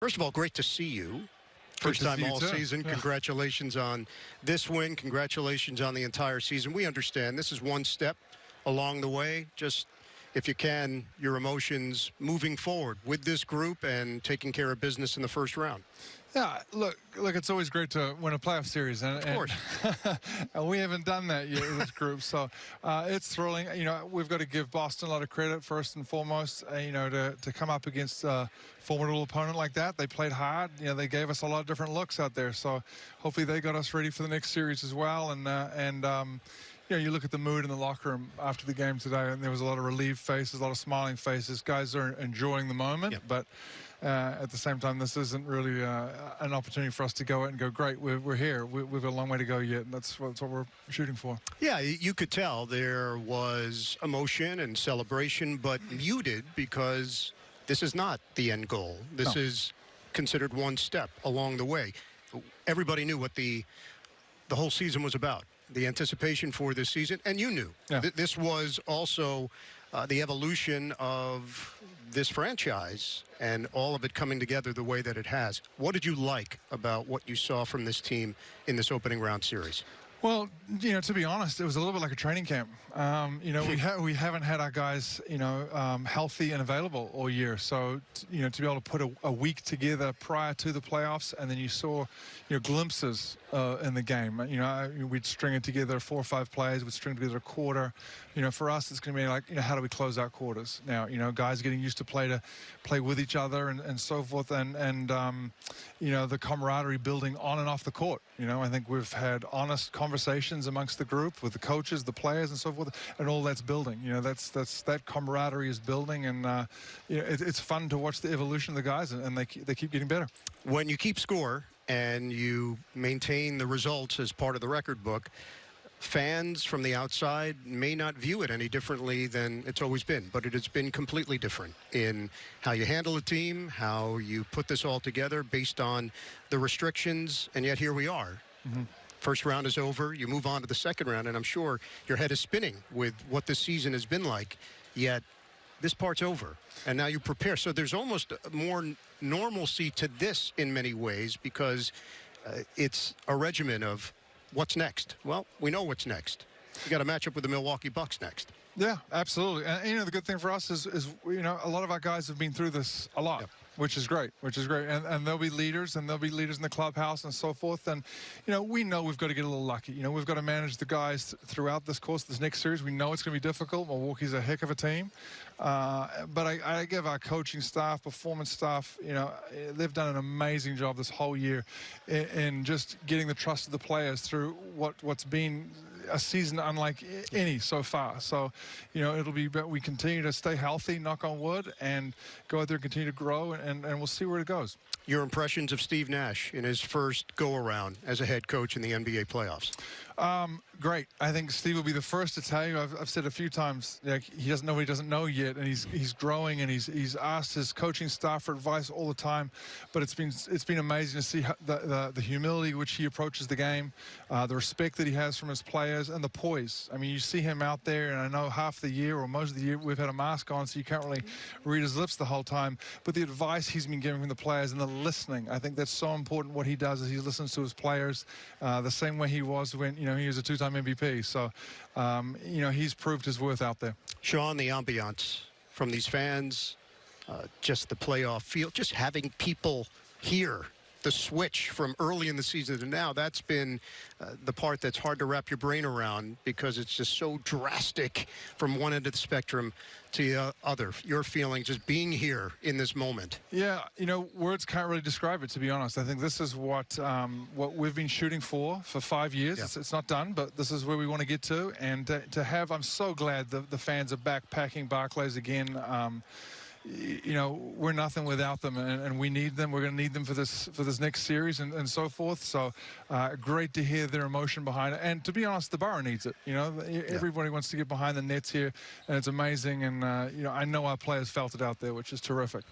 First of all, great to see you. First time all season. Congratulations on this win. Congratulations on the entire season. We understand this is one step along the way. Just, if you can, your emotions moving forward with this group and taking care of business in the first round. Yeah, look, look, it's always great to win a playoff series, and, Of course. and, and we haven't done that yet with this group, so uh, it's thrilling. You know, we've got to give Boston a lot of credit first and foremost. Uh, you know, to to come up against a formidable opponent like that, they played hard. You know, they gave us a lot of different looks out there, so hopefully they got us ready for the next series as well. And uh, and um, you know, you look at the mood in the locker room after the game today, and there was a lot of relieved faces, a lot of smiling faces. Guys are enjoying the moment, Yep. but uh, at the same time, this isn't really uh, an opportunity for us to go out and go, great, we're, we're here. We, we've got a long way to go yet, and that's what, that's what we're shooting for. Yeah, you could tell there was emotion and celebration, but muted because this is not the end goal. This No. is considered one step along the way. Everybody knew what the the whole season was about, the anticipation for this season, and you knew. Yeah. Th- this was also uh, the evolution of this franchise and all of it coming together the way that it has. What did you like about what you saw from this team in this opening round series? Well, you know, to be honest, it was a little bit like a training camp. Um, you know, we ha- we haven't had our guys, you know, um, healthy and available all year. So, t- you know, to be able to put a, a week together prior to the playoffs, and then you saw, you know, glimpses uh, in the game. You know, we'd string it together four or five plays, we'd string together a quarter. You know, for us, it's going to be like, you know, how do we close out quarters now? You know, guys getting used to play to play with each other and, and so forth, and and um, you know, the camaraderie building on and off the court. You know, I think we've had honest conversations amongst the group with the coaches, the players, and so forth, and all that's building. You know, that's that's that camaraderie is building, and uh, you know, it, it's fun to watch the evolution of the guys, and, and they they keep getting better. when you keep score and you maintain the results as part of the record book, fans from the outside may not view it any differently than it's always been, but it has been completely different in how you handle a team, how you put this all together based on the restrictions, and yet here we are. Mm-hmm. First round is over, you move on to the second round, and I'm sure your head is spinning with what this season has been like, yet this part's over and now you prepare. So there's almost more normalcy to this in many ways because uh, it's a regimen of what's next. Well we know what's next. You got to match up with the milwaukee bucks next. Yeah, absolutely. And you know, the good thing for us is, is you know, a lot of our guys have been through this a lot, Yep. Which is great, which is great. And, and they'll be leaders, and there'll be leaders in the clubhouse and so forth. And you know, we know we've got to get a little lucky. You know, we've got to manage the guys throughout this course, this next series. We know it's going to be difficult. Milwaukee's a heck of a team, uh, but I, I give our coaching staff, performance staff, you know, they've done an amazing job this whole year in, in just getting the trust of the players through what what's been a season unlike any so far. So, you know, it'll be, but we continue to stay healthy, knock on wood, and go out there and continue to grow, and, and we'll see where it goes. your impressions of steve nash in his first go around as a head coach in the nba playoffs Um, great. I think Steve will be the first to tell you. I've, I've said a few times, like he doesn't know what he doesn't know yet, and he's he's growing, and he's he's asked his coaching staff for advice all the time. But it's been it's been amazing to see the, the the humility which he approaches the game, uh, the respect that he has from his players, and the poise. I mean, you see him out there, and I know half the year or most of the year we've had a mask on, so you can't really read his lips the whole time. But the advice he's been giving from the players and the listening, I think that's so important. What he does is he listens to his players, uh, the same way he was when you know he was a two-time MVP. So, um, you know, he's proved his worth out there. sean the ambiance from these fans uh, just the playoff field, just having people here the switch from early in the season to now that's been uh, the part that's hard to wrap your brain around because it's just so drastic from one end of the spectrum to the uh, other your feeling just being here in this moment Yeah, you know, words can't really describe it. To be honest, I think this is what um, what we've been shooting for for five years. Yeah. It's, it's not done, but this is where we want to get to. And to, to have, I'm so glad the, the fans are backpacking Barclays again. Um, you know, we're nothing without them, and, and we need them. We're going to need them for this for this next series and, and so forth. So, uh, great to hear their emotion behind it. And to be honest, the borough needs it. You know, everybody wants to get behind the nets here, and it's amazing. And uh, you know, I know our players felt it out there, which is terrific.